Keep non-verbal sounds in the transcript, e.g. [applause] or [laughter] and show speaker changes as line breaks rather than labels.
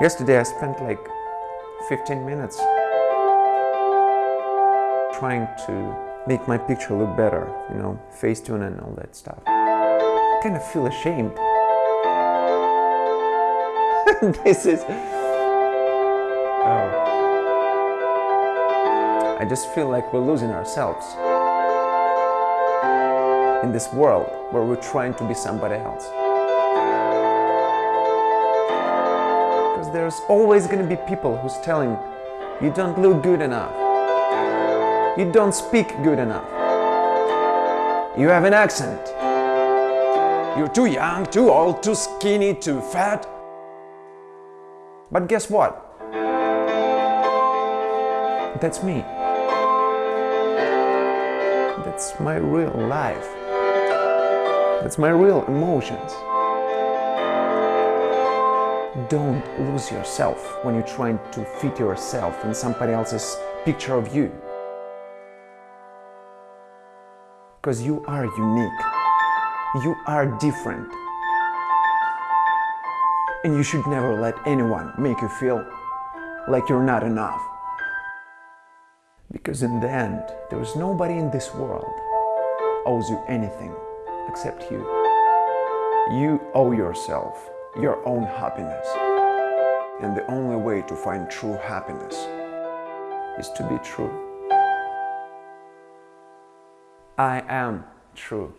Yesterday I spent like 15 minutes trying to make my picture look better, you know, Facetune and all that stuff. I kind of feel ashamed. [laughs] this is... Oh. I just feel like we're losing ourselves in this world where we're trying to be somebody else. Because there's always going to be people who's telling you don't look good enough. You don't speak good enough. You have an accent. You're too young, too old, too skinny, too fat. But guess what? That's me. That's my real life. That's my real emotions. Don't lose yourself when you're trying to fit yourself in somebody else's picture of you. Because you are unique. You are different. And you should never let anyone make you feel like you're not enough. Because in the end, there is nobody in this world owes you anything except you. You owe yourself your own happiness. And the only way to find true happiness is to be true. I am true.